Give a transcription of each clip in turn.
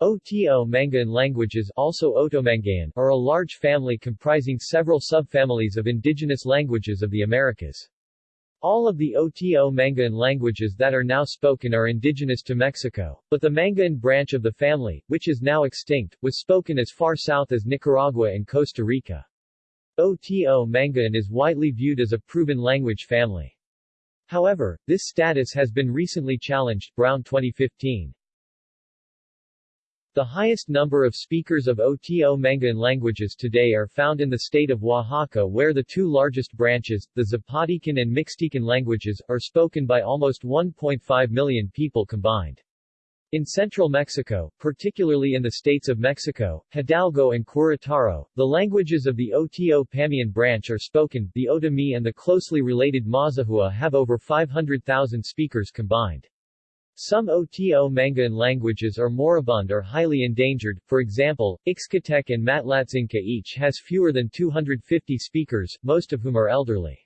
Oto-Manguean languages also Otomanguean are a large family comprising several subfamilies of indigenous languages of the Americas. All of the Oto-Manguean languages that are now spoken are indigenous to Mexico, but the Manguean branch of the family, which is now extinct, was spoken as far south as Nicaragua and Costa Rica. Oto-Manguean is widely viewed as a proven language family. However, this status has been recently challenged Brown 2015. The highest number of speakers of Oto-Manguean languages today are found in the state of Oaxaca where the two largest branches, the Zapotecan and Mixtecan languages, are spoken by almost 1.5 million people combined. In central Mexico, particularly in the states of Mexico, Hidalgo and Querétaro, the languages of the Oto-Pamian branch are spoken, the Otomi and the closely related Mazahua have over 500,000 speakers combined. Some Oto-Manguean languages are moribund or highly endangered, for example, Ixcatec and Matlatzinca each has fewer than 250 speakers, most of whom are elderly.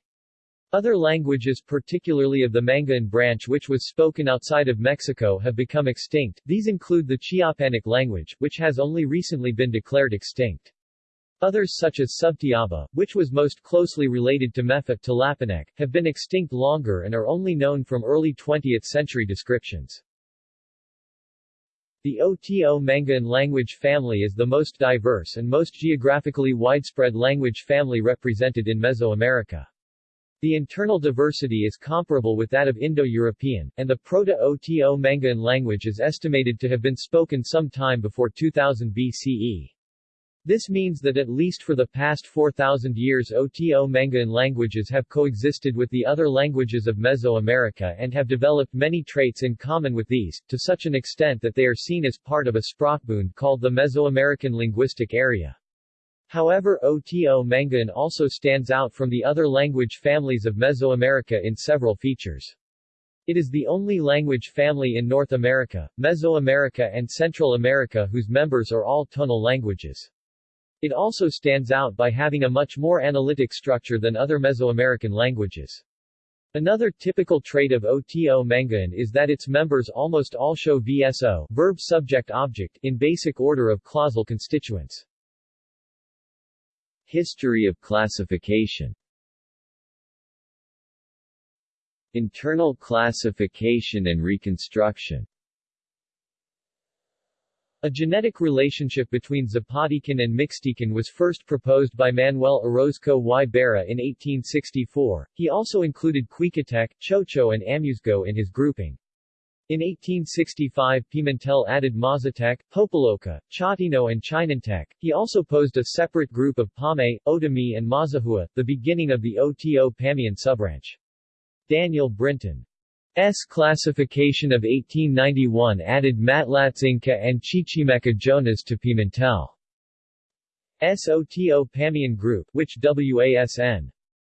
Other languages particularly of the Manguean branch which was spoken outside of Mexico have become extinct, these include the Chiapanec language, which has only recently been declared extinct. Others such as Subtiaba, which was most closely related to Me'phaa Tlapanec, have been extinct longer and are only known from early 20th century descriptions. The Oto-Manguean language family is the most diverse and most geographically widespread language family represented in Mesoamerica. The internal diversity is comparable with that of Indo-European, and the Proto-Oto-Manguean language is estimated to have been spoken some time before 2000 BCE. This means that at least for the past 4,000 years Oto-Manguean languages have coexisted with the other languages of Mesoamerica and have developed many traits in common with these, to such an extent that they are seen as part of a Sprachbund called the Mesoamerican Linguistic Area. However Oto-Manguean also stands out from the other language families of Mesoamerica in several features. It is the only language family in North America, Mesoamerica and Central America whose members are all tonal languages. It also stands out by having a much more analytic structure than other Mesoamerican languages. Another typical trait of Oto-Manguean is that its members almost all show VSO verb subject object in basic order of clausal constituents. History of classification Internal classification and reconstruction a genetic relationship between Zapotecan and Mixtecan was first proposed by Manuel Orozco y Berra in 1864. He also included Cuicatec, Chocho and Amuzgo in his grouping. In 1865 Pimentel added Mazatec, Popoloca, Chatino and Chinantec. He also posed a separate group of Pame, Otomi and Mazahua, the beginning of the Oto-Pamian subbranch. Daniel Brinton S classification of 1891 added Matlatzinca and Chichimeca Jonas to Pimentel. SOTO Pamian group which WASN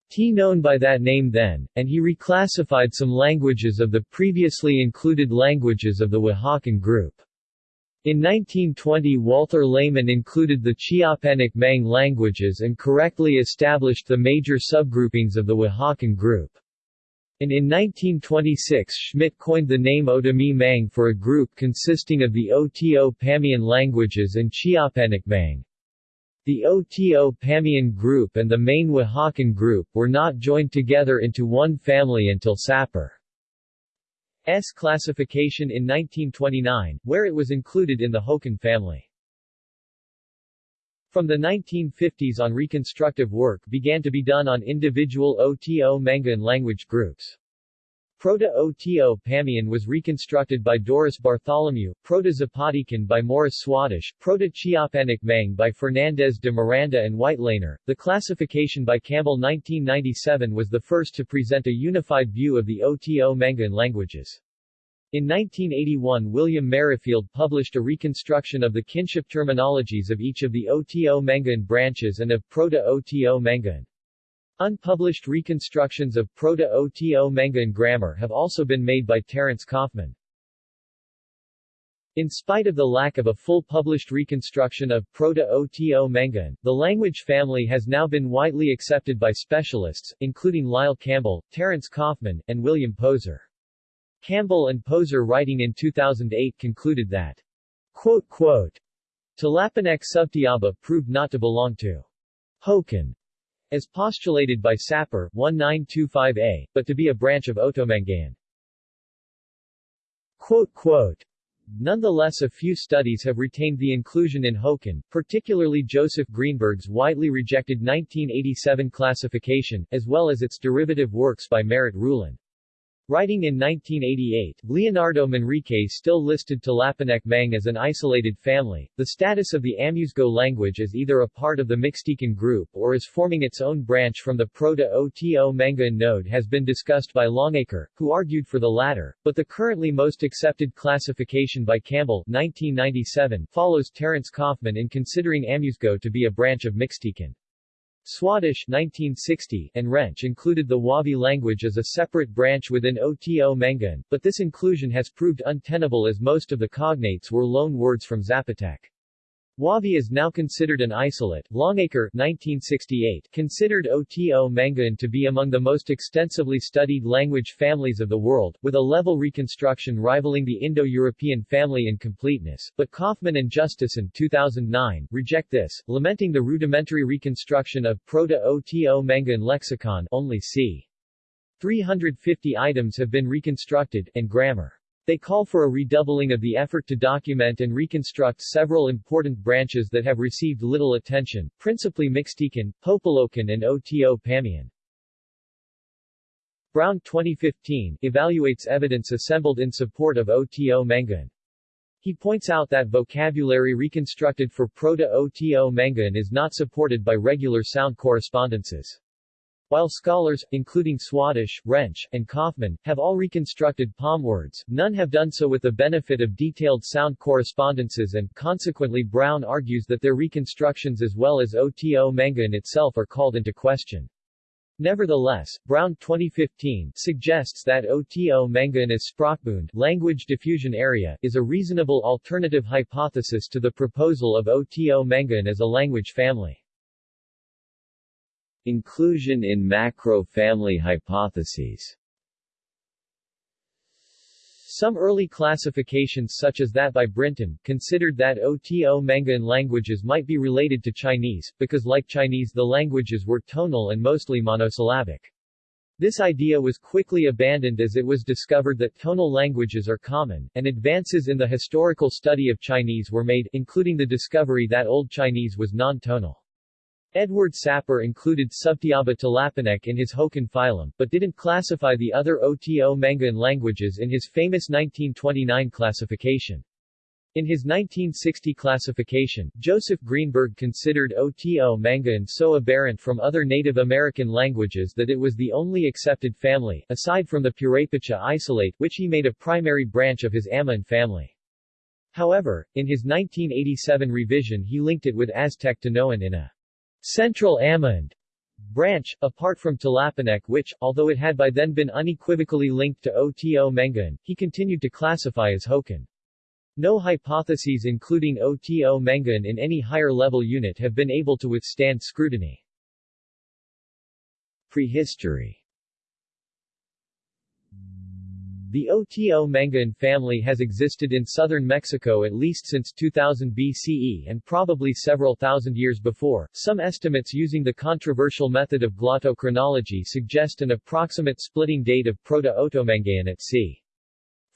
T known by that name then, and he reclassified some languages of the previously included languages of the Oaxacan group. In 1920 Walter Lehmann included the Chiapanec Mang languages and correctly established the major subgroupings of the Oaxacan group and in 1926 Schmidt coined the name Otomi Mang for a group consisting of the Oto-Pamian languages and Chiapanec Mang. The Oto-Pamian group and the main Oaxacan group were not joined together into one family until Sapir's classification in 1929, where it was included in the Hokan family. From the 1950s on reconstructive work began to be done on individual Oto-Manguean language groups. Proto-Oto-Pamian was reconstructed by Doris Bartholomew, Proto-Zapotecan by Morris Swadesh, Proto-Chiapanec Mang by Fernandez de Miranda and Weitlaner. The classification by Campbell 1997 was the first to present a unified view of the Oto-Manguean languages. In 1981 William Merrifield published a reconstruction of the kinship terminologies of each of the Oto-Manguean branches and of Proto-Oto-Manguean. Unpublished reconstructions of Proto-Oto-Manguean grammar have also been made by Terence Kaufman. In spite of the lack of a full published reconstruction of Proto-Oto-Manguean, the language family has now been widely accepted by specialists, including Lyle Campbell, Terence Kaufman, and William Poser. Campbell and Poser writing in 2008 concluded that Quote, quote, Subtiaba proved not to belong to Hokan, as postulated by Sapir, 1925a, but to be a branch of Otomanguean. Quote, quote, Nonetheless a few studies have retained the inclusion in Hokan, particularly Joseph Greenberg's widely rejected 1987 classification, as well as its derivative works by Merritt Ruhlen. Writing in 1988, Leonardo Manrique still listed Tlapanec Mang as an isolated family. The status of the Amuzgo language as either a part of the Mixtecan group or as forming its own branch from the Proto-Oto Manguean node has been discussed by Longacre, who argued for the latter, but the currently most accepted classification by Campbell 1997 follows Terence Kaufman in considering Amuzgo to be a branch of Mixtecan. Swadesh 1960 and Rensch included the Huave language as a separate branch within Oto Manguean, but this inclusion has proved untenable as most of the cognates were loan words from Zapotec. Huave is now considered an isolate. Longacre 1968 considered Oto Manguean to be among the most extensively studied language families of the world, with a level reconstruction rivaling the Indo-European family in completeness, but Kaufman and Justeson 2009 reject this, lamenting the rudimentary reconstruction of Proto-Oto Manguean lexicon only c. 350 items have been reconstructed, and grammar. They call for a redoubling of the effort to document and reconstruct several important branches that have received little attention, principally Mixtecan, Popolocan and Oto Pamian. Brown 2015 evaluates evidence assembled in support of Oto Manguean. He points out that vocabulary reconstructed for Proto-Oto Manguean is not supported by regular sound correspondences. While scholars, including Swadesh, Rensch, and Kaufman, have all reconstructed palm words, none have done so with the benefit of detailed sound correspondences and, consequently Brown argues that their reconstructions as well as Oto Manguean itself are called into question. Nevertheless, Brown 2015 suggests that Oto Manguean as Sprachbund language diffusion area is a reasonable alternative hypothesis to the proposal of Oto Manguean as a language family. Inclusion in macro-family hypotheses some early classifications such as that by Brinton, considered that Oto Manguean languages might be related to Chinese, because like Chinese the languages were tonal and mostly monosyllabic. This idea was quickly abandoned as it was discovered that tonal languages are common, and advances in the historical study of Chinese were made, including the discovery that Old Chinese was non-tonal. Edward Sapir included Subtiaba Tlapanec in his Hokan phylum, but didn't classify the other Oto Manguean languages in his famous 1929 classification. In his 1960 classification, Joseph Greenberg considered Oto Manguean so aberrant from other Native American languages that it was the only accepted family, aside from the Purepecha isolate, which he made a primary branch of his Amerind family. However, in his 1987 revision he linked it with Aztec Tanoan in a Central Amerind branch, apart from Tlapanec which, although it had by then been unequivocally linked to Oto Manguean, he continued to classify as Hokan. No hypotheses including Oto Manguean in any higher level unit have been able to withstand scrutiny. Prehistory The Oto Manguean family has existed in southern Mexico at least since 2000 BCE and probably several thousand years before. Some estimates using the controversial method of glottochronology suggest an approximate splitting date of Proto-Otomanguean at c.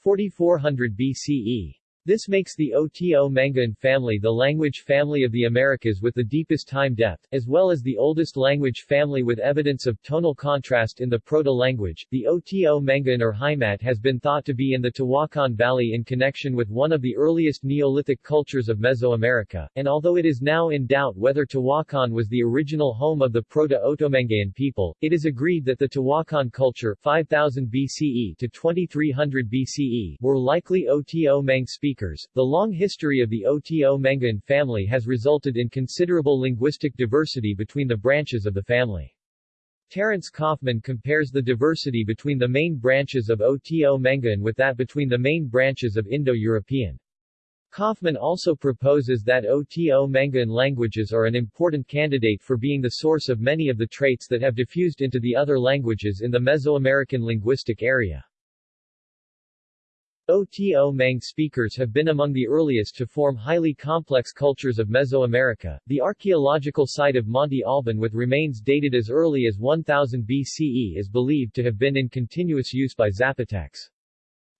4400 BCE. This makes the Oto Manguean family the language family of the Americas with the deepest time depth, as well as the oldest language family with evidence of tonal contrast in the proto-language. The Oto Manguean Urheimat has been thought to be in the Tehuacan Valley in connection with one of the earliest Neolithic cultures of Mesoamerica, and although it is now in doubt whether Tehuacan was the original home of the Proto-Otomanguean people, it is agreed that the Tehuacan culture 5000 BCE to 2300 BCE were likely Oto Mang speakers the long history of the Oto Manguean family has resulted in considerable linguistic diversity between the branches of the family. Terence Kaufman compares the diversity between the main branches of Oto Manguean with that between the main branches of Indo-European. Kaufman also proposes that Oto Manguean languages are an important candidate for being the source of many of the traits that have diffused into the other languages in the Mesoamerican linguistic area. Oto Mang speakers have been among the earliest to form highly complex cultures of Mesoamerica. The archaeological site of Monte Alban with remains dated as early as 1000 BCE is believed to have been in continuous use by Zapotecs.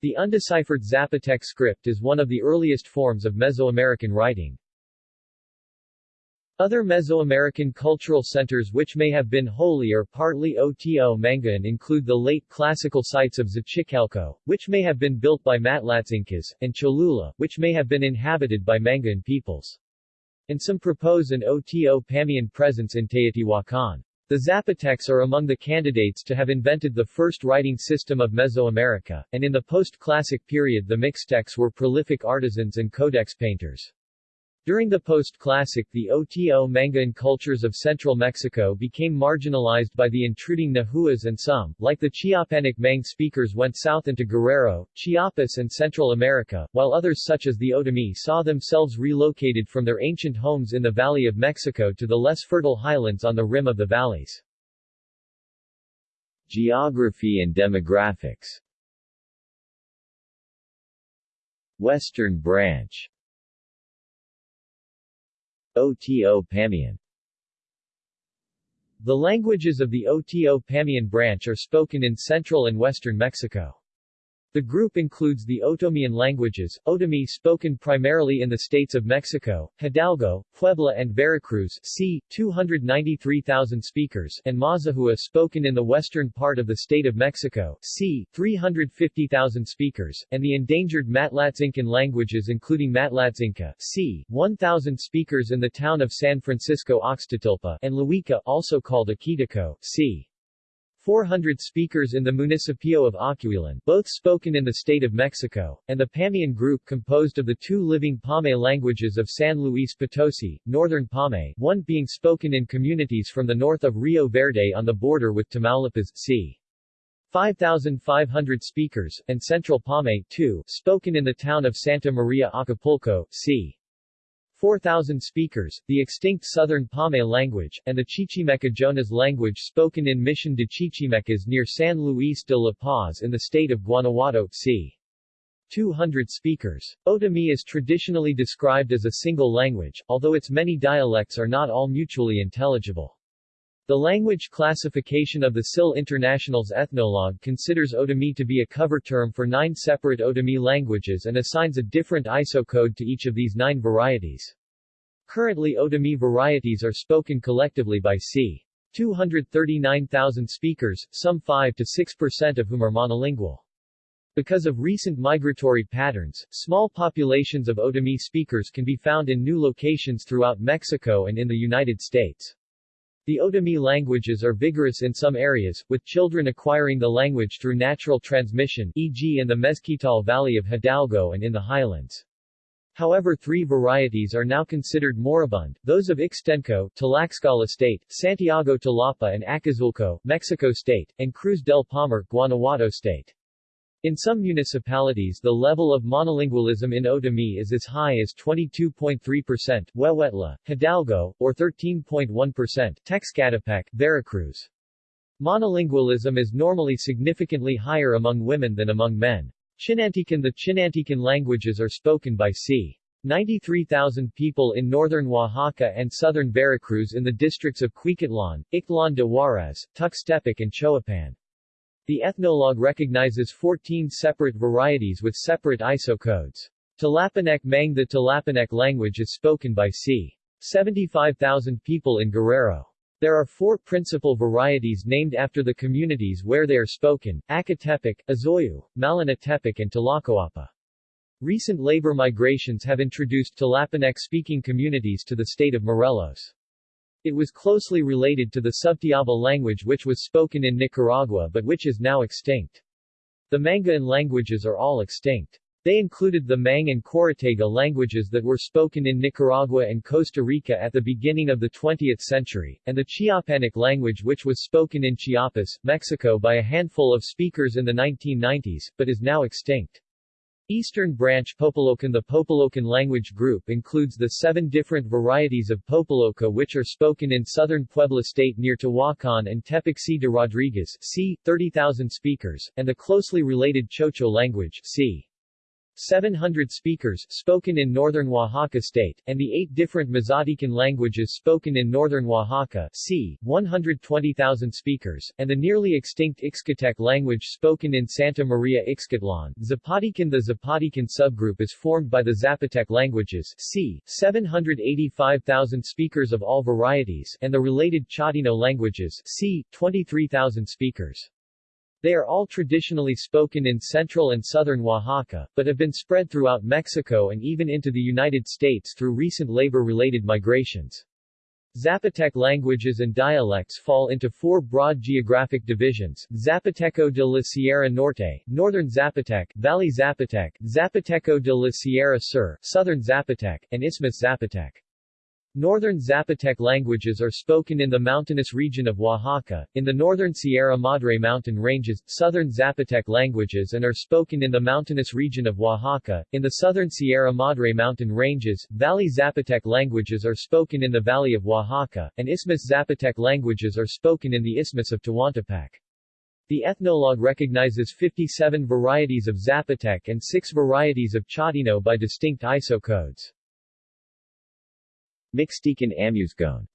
The undeciphered Zapotec script is one of the earliest forms of Mesoamerican writing. Other Mesoamerican cultural centers which may have been wholly or partly Oto Manguean include the late classical sites of Xochicalco, which may have been built by Matlatzincas, and Cholula, which may have been inhabited by Manguean peoples. And some propose an Oto Pamian presence in Teotihuacan. The Zapotecs are among the candidates to have invented the first writing system of Mesoamerica, and in the post-classic period the Mixtecs were prolific artisans and codex painters. During the post-classic the Oto Manguean cultures of central Mexico became marginalized by the intruding Nahuas and some, like the Chiapanec Mang speakers went south into Guerrero, Chiapas and Central America, while others such as the Otomi saw themselves relocated from their ancient homes in the Valley of Mexico to the less fertile highlands on the rim of the valleys. Geography and demographics Western Branch Oto Pamian The languages of the Oto Pamian branch are spoken in central and western Mexico. The group includes the Otomian languages, Otomi spoken primarily in the states of Mexico, Hidalgo, Puebla and Veracruz c. 293,000 speakers and Mazahua spoken in the western part of the state of Mexico c. 350,000 speakers, and the endangered Matlatzincan languages including Matlatzinca c. 1,000 speakers in the town of San Francisco Oxtatilpa and Luica also called Akitico c. 400 speakers in the municipio of Acuilan, both spoken in the state of Mexico, and the Pamian group composed of the two living Pame languages of San Luis Potosi, Northern Pame, one being spoken in communities from the north of Rio Verde on the border with Tamaulipas, c. 5,500 speakers, and Central Pame, 2, spoken in the town of Santa Maria Acapulco, c. 4,000 speakers, the extinct Southern Pame language, and the Chichimeca Jonas language spoken in Mission de Chichimecas near San Luis de La Paz in the state of Guanajuato, c. 200 speakers. Otomi is traditionally described as a single language, although its many dialects are not all mutually intelligible. The language classification of the SIL International's Ethnologue considers Otomi to be a cover term for nine separate Otomi languages and assigns a different ISO code to each of these nine varieties. Currently Otomi varieties are spoken collectively by c. 239,000 speakers, some 5 to 6% of whom are monolingual. Because of recent migratory patterns, small populations of Otomi speakers can be found in new locations throughout Mexico and in the United States. The Otomi languages are vigorous in some areas, with children acquiring the language through natural transmission e.g. in the Mezquital Valley of Hidalgo and in the highlands. However three varieties are now considered moribund, those of Ixtenco, Tlaxcala State, Santiago Talapa and Acazulco, Mexico State, and Cruz del Palmar, Guanajuato State. In some municipalities the level of monolingualism in Otomi is as high as 22.3%, Huehuetla, Hidalgo, or 13.1%, Texcatepec, Veracruz. Monolingualism is normally significantly higher among women than among men. Chinantecan The Chinantecan languages are spoken by c. 93,000 people in northern Oaxaca and southern Veracruz in the districts of Cuicatlan, Ixtlan de Juarez, Tuxtepec and Choapan. The ethnologue recognizes 14 separate varieties with separate ISO codes. Tlapanec Mang The Tlapanec language is spoken by c. 75,000 people in Guerrero. There are four principal varieties named after the communities where they are spoken, Acatepec, Azoyu, Malinatepec and Tlacoapa. Recent labor migrations have introduced Tlapanec-speaking communities to the state of Morelos. It was closely related to the Subtiaba language which was spoken in Nicaragua but which is now extinct. The Manguean languages are all extinct. They included the Mang and Chorotega languages that were spoken in Nicaragua and Costa Rica at the beginning of the 20th century, and the Chiapanec language which was spoken in Chiapas, Mexico by a handful of speakers in the 1990s, but is now extinct. Eastern Branch Popolocan The Popolocan language group includes the seven different varieties of Popoloca which are spoken in southern Puebla state near Tehuacan and Tepic de Rodriguez c. 30,000 speakers, and the closely related Chocho language c. 700 speakers spoken in northern Oaxaca state, and the eight different Mazatecan languages spoken in northern Oaxaca c. 120,000 speakers, and the nearly extinct Ixcatec language spoken in Santa Maria Ixcatlan. Zapotecan The Zapotecan subgroup is formed by the Zapotec languages c. 785,000 speakers of all varieties and the related Chatino languages c. 23,000 speakers. They are all traditionally spoken in central and southern Oaxaca, but have been spread throughout Mexico and even into the United States through recent labor-related migrations. Zapotec languages and dialects fall into four broad geographic divisions, Zapoteco de la Sierra Norte, Northern Zapotec, Valley Zapotec, Zapoteco de la Sierra Sur, Southern Zapotec, and Isthmus Zapotec. Northern Zapotec languages are spoken in the mountainous region of Oaxaca, in the northern Sierra Madre mountain ranges, southern Zapotec languages and are spoken in the mountainous region of Oaxaca, in the southern Sierra Madre mountain ranges, Valley Zapotec languages are spoken in the Valley of Oaxaca, and Isthmus Zapotec languages are spoken in the Isthmus of Tehuantepec. The ethnologue recognizes 57 varieties of Zapotec and 6 varieties of Chatino by distinct ISO codes. Mixtecan Amuzgon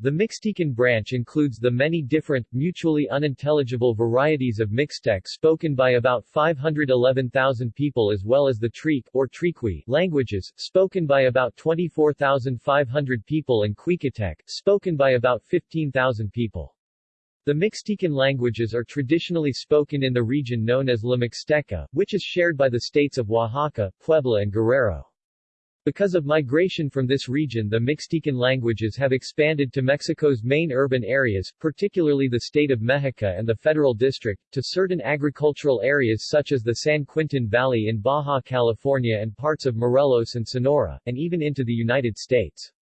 The Mixtecan branch includes the many different, mutually unintelligible varieties of Mixtec spoken by about 511,000 people as well as the Trique, or Triqui, languages, spoken by about 24,500 people and Cuicatec, spoken by about 15,000 people. The Mixtecan languages are traditionally spoken in the region known as La Mixteca, which is shared by the states of Oaxaca, Puebla and Guerrero. Because of migration from this region the Mixtecan languages have expanded to Mexico's main urban areas, particularly the state of Mexica and the Federal District, to certain agricultural areas such as the San Quintin Valley in Baja California and parts of Morelos and Sonora, and even into the United States.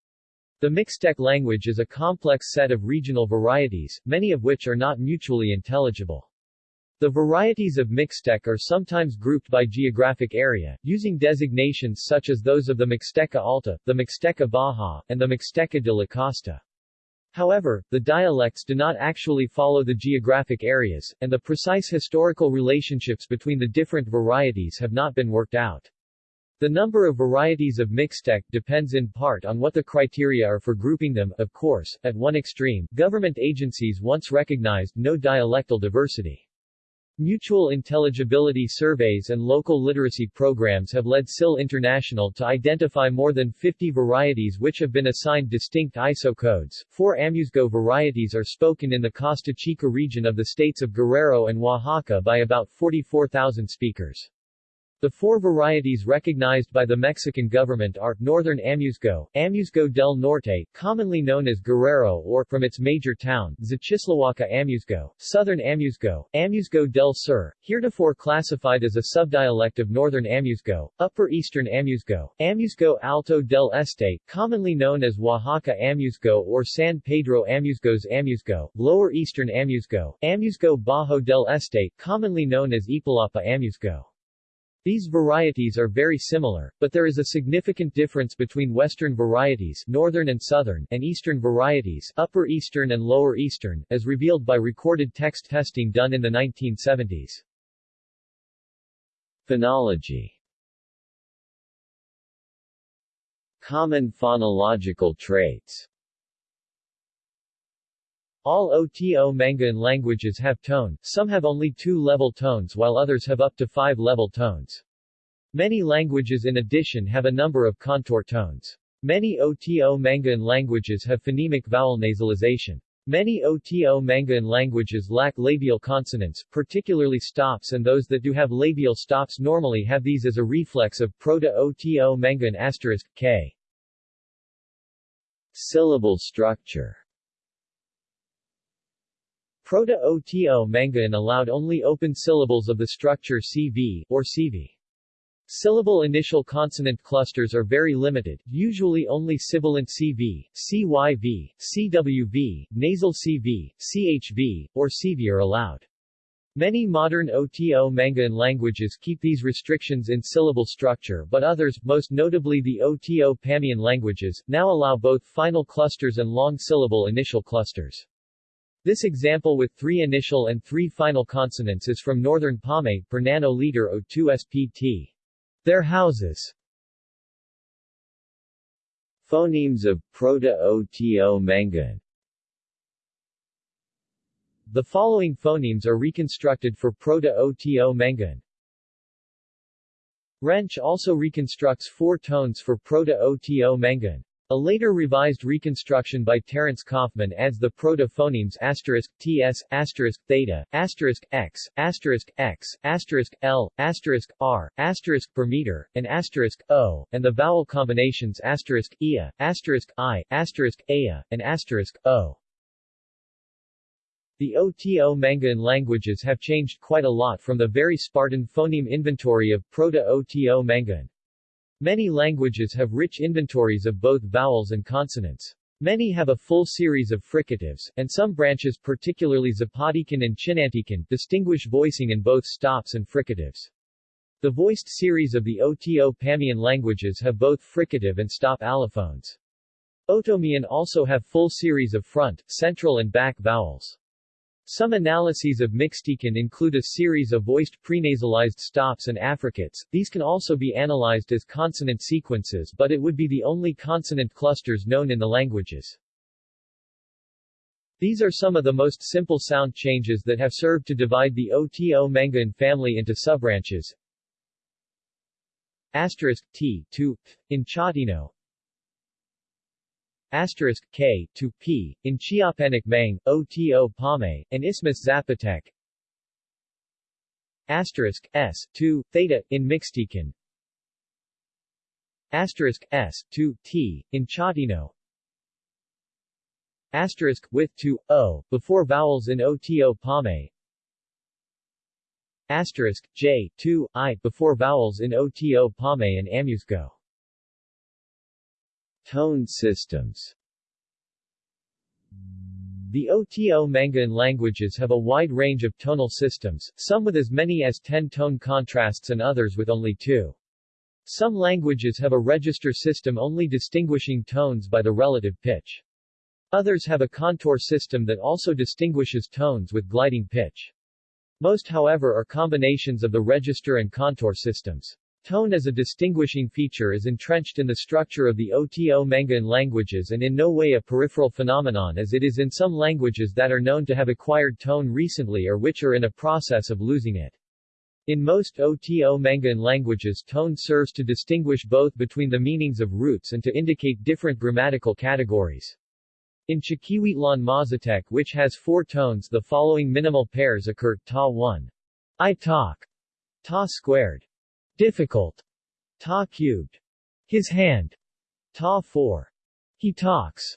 The Mixtec language is a complex set of regional varieties, many of which are not mutually intelligible. The varieties of Mixtec are sometimes grouped by geographic area, using designations such as those of the Mixteca Alta, the Mixteca Baja, and the Mixteca de la Costa. However, the dialects do not actually follow the geographic areas, and the precise historical relationships between the different varieties have not been worked out. The number of varieties of Mixtec depends in part on what the criteria are for grouping them, of course, at one extreme, government agencies once recognized no dialectal diversity. Mutual intelligibility surveys and local literacy programs have led SIL International to identify more than 50 varieties which have been assigned distinct ISO codes. Four Amuzgo varieties are spoken in the Costa Chica region of the states of Guerrero and Oaxaca by about 44,000 speakers. The four varieties recognized by the Mexican government are, Northern Amuzgo, Amuzgo del Norte, commonly known as Guerrero or, from its major town, Xochistlahuaca Amuzgo, Southern Amuzgo, Amuzgo del Sur, heretofore classified as a subdialect of Northern Amuzgo, Upper Eastern Amuzgo, Amuzgo Alto del Este, commonly known as Oaxaca Amuzgo or San Pedro Amuzgos Amuzgo, Lower Eastern Amuzgo, Amuzgo Bajo del Este, commonly known as Ipalapa Amuzgo. These varieties are very similar, but there is a significant difference between western varieties northern and southern and eastern varieties upper eastern and lower eastern, as revealed by recorded text testing done in the 1970s. Phonology Common phonological traits all Oto-Manguean languages have tone, some have only two level tones while others have up to five level tones. Many languages in addition have a number of contour tones. Many Oto-Manguean languages have phonemic vowel nasalization. Many Oto-Manguean languages lack labial consonants, particularly stops and those that do have labial stops normally have these as a reflex of Proto-Oto-Manguean asterisk, k. Syllable structure Proto-Oto-Manguean allowed only open syllables of the structure CV, or CV. Syllable initial consonant clusters are very limited, usually only sibilant CV, CYV, CWV, nasal CV, CHV, or CV are allowed. Many modern Oto-Manguean languages keep these restrictions in syllable structure but others, most notably the Oto-Pamian languages, now allow both final clusters and long syllable initial clusters. This example with three initial and three final consonants is from Northern Pame, Pernano Leader O2 SPT. Their houses. Phonemes of Proto-Oto-Mangan The following phonemes are reconstructed for Proto-Oto-Mangan. Rensch also reconstructs four tones for Proto-Oto-Mangan. A later revised reconstruction by Terence Kaufman adds the proto-phonemes asterisk, ts, asterisk, theta, asterisk, x, asterisk, x, asterisk, l, asterisk, r, asterisk, per meter, and asterisk, o, and the vowel combinations asterisk, ia, asterisk, i, asterisk, aya, and asterisk, o. The Oto-Mangan languages have changed quite a lot from the very Spartan phoneme inventory of Proto-Oto-Mangan. Many languages have rich inventories of both vowels and consonants. Many have a full series of fricatives, and some branches particularly Zapotecán and Chinantecan distinguish voicing in both stops and fricatives. The voiced series of the Oto-Pamian languages have both fricative and stop allophones. Otomian also have full series of front, central and back vowels. Some analyses of Mixtecan include a series of voiced prenasalized stops and affricates. These can also be analyzed as consonant sequences but it would be the only consonant clusters known in the languages. These are some of the most simple sound changes that have served to divide the Oto-Mangan family into subbranches. Asterisk T to in Chatino, asterisk K to P in Chiapanec Mang, Oto Pame, and Isthmus Zapotec. Asterisk S to theta in Mixtecan. Asterisk S to T in Chatino. Asterisk with to O before vowels in Oto Pame. Asterisk J to I before vowels in Oto Pame and Amuzgo. Tone systems The Oto-Mangan languages have a wide range of tonal systems, some with as many as 10 tone contrasts and others with only two. Some languages have a register system only distinguishing tones by the relative pitch. Others have a contour system that also distinguishes tones with gliding pitch. Most however are combinations of the register and contour systems. Tone as a distinguishing feature is entrenched in the structure of the Oto-Mangan languages and in no way a peripheral phenomenon as it is in some languages that are known to have acquired tone recently or which are in a process of losing it. In most Oto-Mangan languages tone serves to distinguish both between the meanings of roots and to indicate different grammatical categories. In Chiquihuitlan Mazatec which has four tones the following minimal pairs occur, ta1. I talk. Ta squared. Difficult. Ta cubed. His hand. Ta 4. He talks.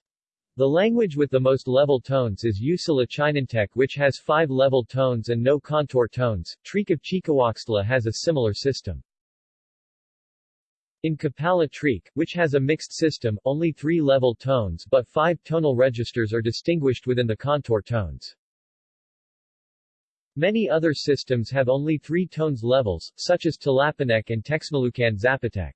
The language with the most level tones is Usila Chinantec which has five level tones and no contour tones. Trique of Chicoaxtla has a similar system. In Copala Trique, which has a mixed system, only three level tones but five tonal registers are distinguished within the contour tones. Many other systems have only three tones levels, such as Tlapanec and Texmelucan Zapotec.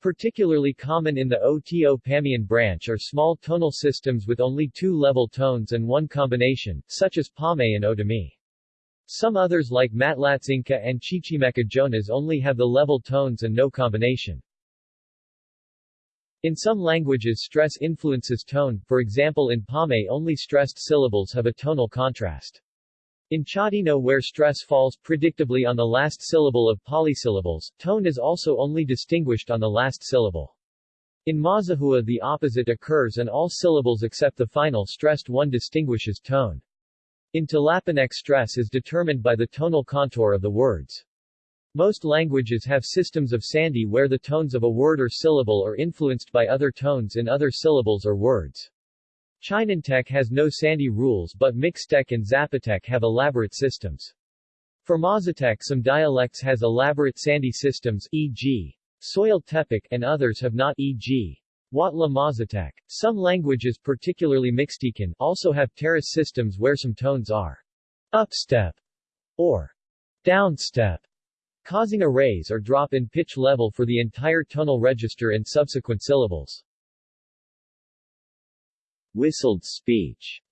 Particularly common in the Oto-Pamian branch are small tonal systems with only two level tones and one combination, such as Pame and Otomi. Some others like Matlatzinca and Chichimeca Jonas only have the level tones and no combination. In some languages stress influences tone, for example in Pame only stressed syllables have a tonal contrast. In Chatino where stress falls predictably on the last syllable of polysyllables, tone is also only distinguished on the last syllable. In Mazahua the opposite occurs and all syllables except the final stressed one distinguishes tone. In Tlapanec stress is determined by the tonal contour of the words. Most languages have systems of sandhi where the tones of a word or syllable are influenced by other tones in other syllables or words. Chinantec has no sandhi rules but Mixtec and Zapotec have elaborate systems. For Mazatec some dialects has elaborate sandhi systems e.g. Soyaltepec and others have not e.g. Huautla Mazatec. Some languages particularly Mixtecan also have terrace systems where some tones are upstep or downstep causing a raise or drop in pitch level for the entire tonal register and subsequent syllables. Whistled speech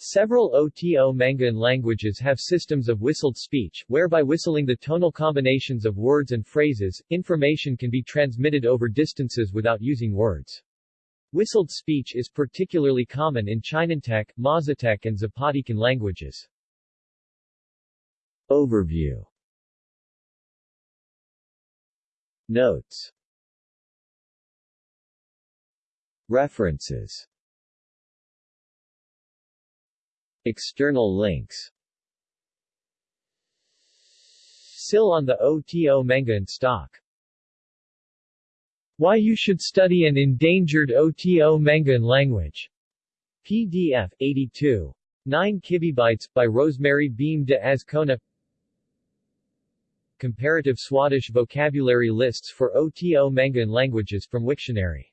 Several OTO-Mangan languages have systems of whistled speech, whereby whistling the tonal combinations of words and phrases, information can be transmitted over distances without using words. Whistled speech is particularly common in Chinantec, Mazatec and Zapotecan languages. Overview. Notes. References. External links. SIL on the OTO-Mangan stock. Why you should study an endangered OTO-Mangan language. PDF, 82. 9 kibibytes, by Rosemary Beam de Azcona Comparative Swadesh vocabulary lists for OTO-Mangan languages from Wiktionary